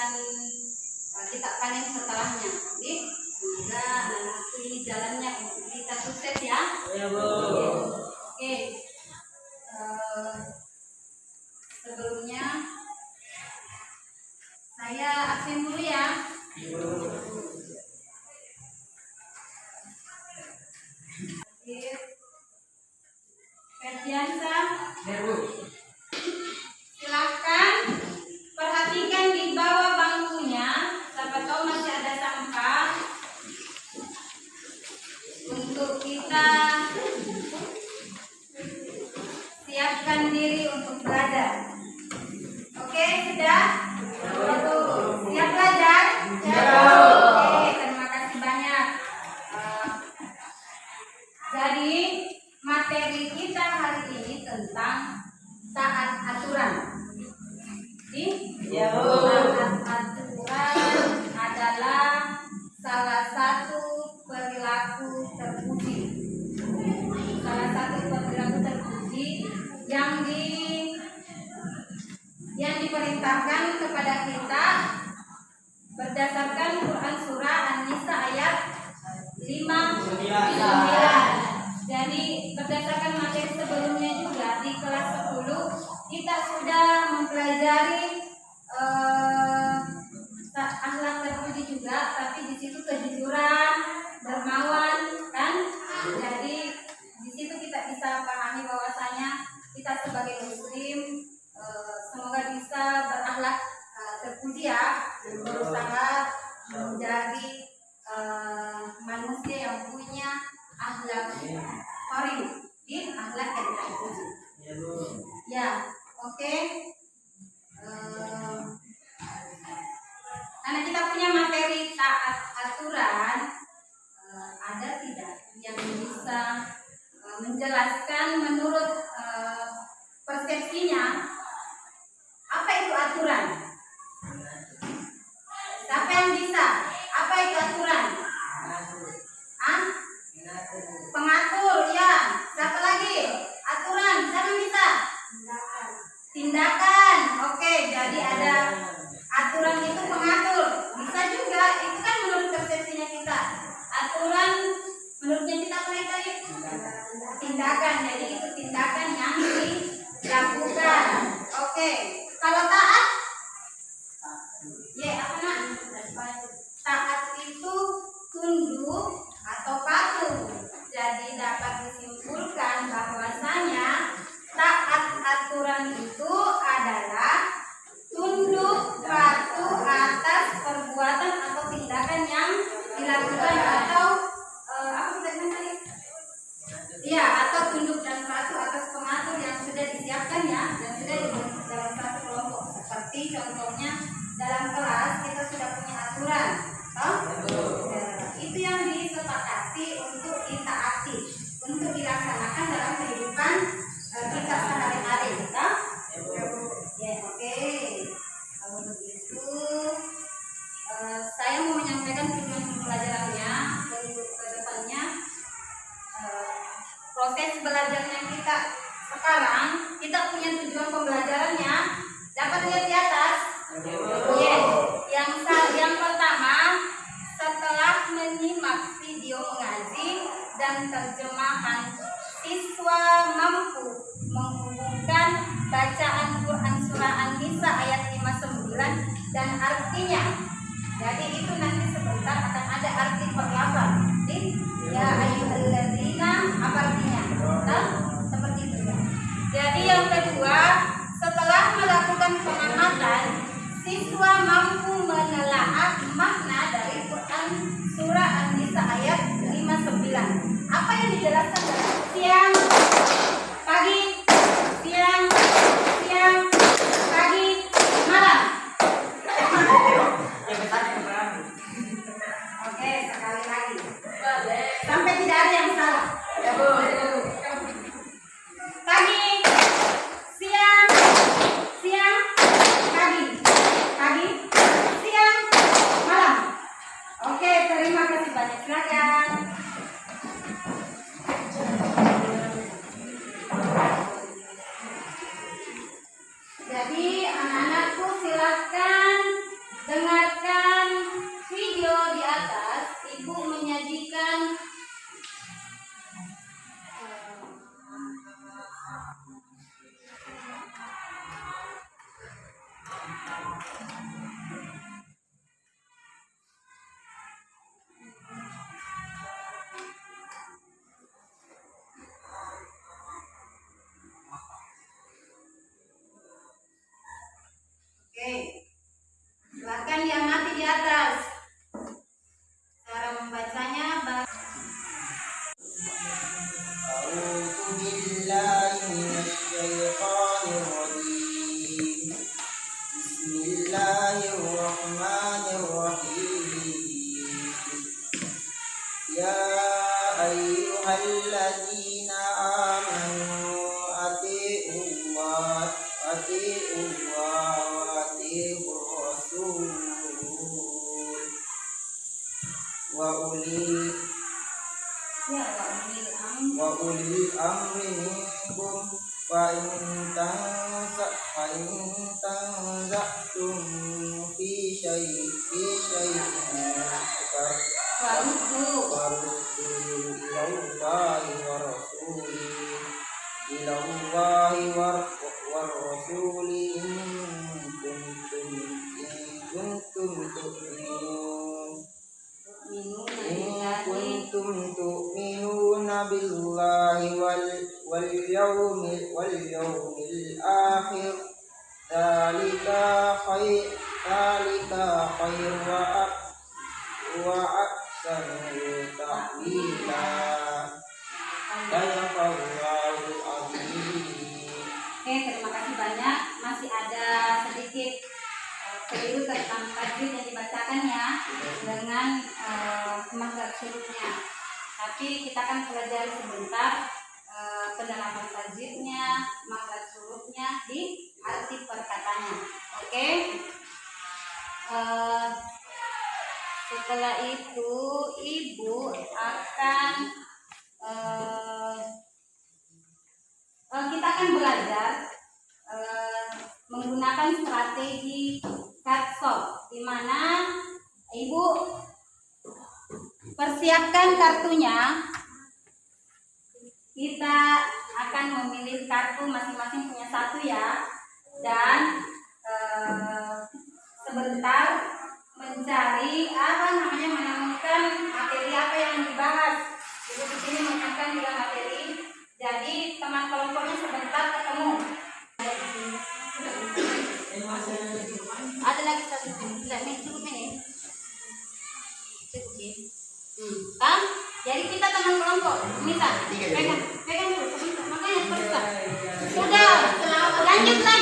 akan eh, kita panen setelahnya. Jadi semoga nanti jalannya untuk kita sukses ya. Ya, Bu. menyempatkan diri untuk aturan eh, ada tidak yang bisa eh, menjelaskan pembelajaran yang kita sekarang, kita punya tujuan pembelajarannya. Dapat lihat di atas? Yes. Yang yang pertama, setelah menyimak video mengaji dan terjemahan, siswa mampu menghubungkan bacaan Quran surah An-Nisa ayat 59 dan artinya. Jadi itu nanti sebentar akan ada arti perlawan. Ya, Hey. 欢迎。واليوم واليوم الآخر ذلك خير ذلك خير وأحسن تأويلا صدق الله Oke, terima kasih banyak. Masih ada sedikit eh, keliru tentang tajwid yang dibacakan ya dengan eh, uh, mazhab surutnya. Tapi kita akan pelajari sebentar pendalaman penerapan tajwidnya, makna surutnya di arti perkataannya Oke. Okay? Uh, setelah itu ibu akan eh, eh kita akan belajar menggunakan strategi katsok di mana ibu persiapkan kartunya kita akan memilih kartu masing-masing не планируем.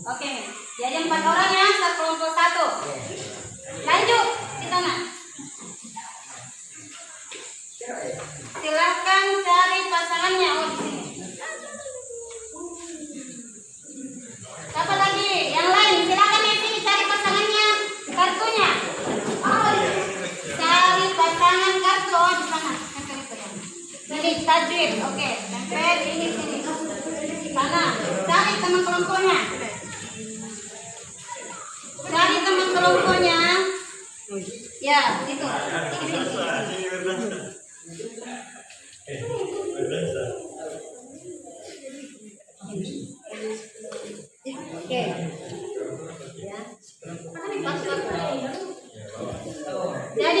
Oke, okay. jadi empat orang ya, kelompok satu. Lanjut, kita nak. Silahkan cari pasangannya oh. Siapa lagi? Yang lain, silahkan di sini cari pasangannya, kartunya. Oh, cari pasangan kartu oh, di sana. Jadi tajwid, oke. Okay. Sampai ini sini. Sana, cari teman kelompoknya. Kelompoknya. Ya, itu. Oke. Ya. Jadi